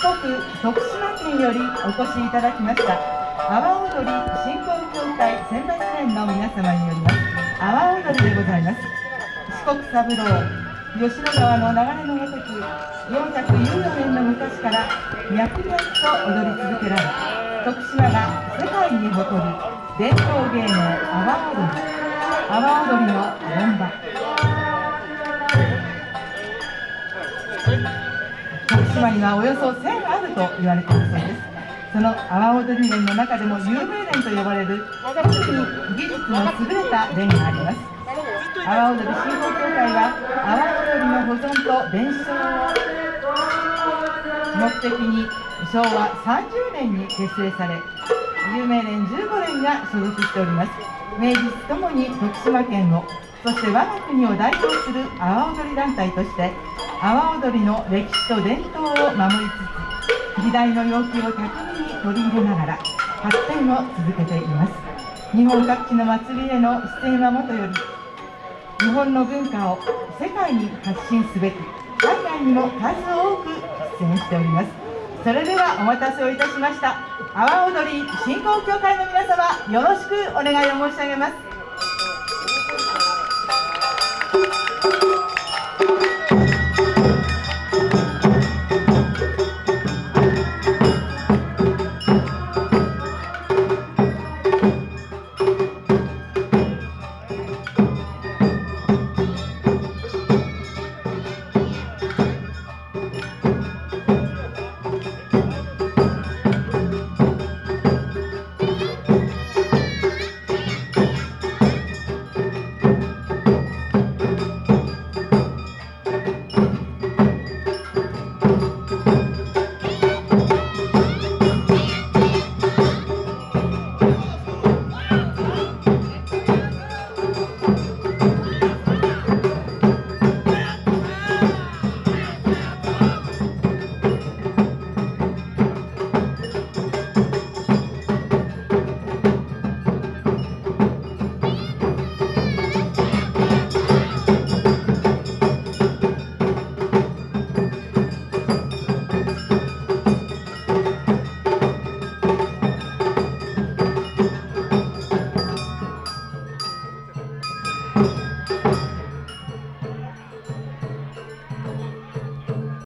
国徳島県よりお越しいただきました。阿波踊り振興協会選抜連の皆様によります。阿波踊りでございます。四国三郎吉野川の流れのごとく414年の昔から脈々と踊り続けられ徳島が世界に誇る伝統芸能阿波踊り。阿波踊りの本場にはおよそ1000あると言われているそうです。その阿波踊り連の中でも有名連と呼ばれる特に技術の優れた連があります。阿波踊り振興協会は阿波踊りの保存と伝承を目的に昭和30年に結成され有名連15連が所属しております。名実ともに徳島県をそして我が国を代表する阿波踊り団体として阿波踊りの歴史と伝統を守りつつ時代の要求を巧みに取り入れながら発展を続けています日本各地の祭りへの出演はもとより日本の文化を世界に発信すべく海外にも数多く出演しておりますそれではお待たせをいたしました阿波踊り振興協会の皆様よろしくお願いを申し上げます。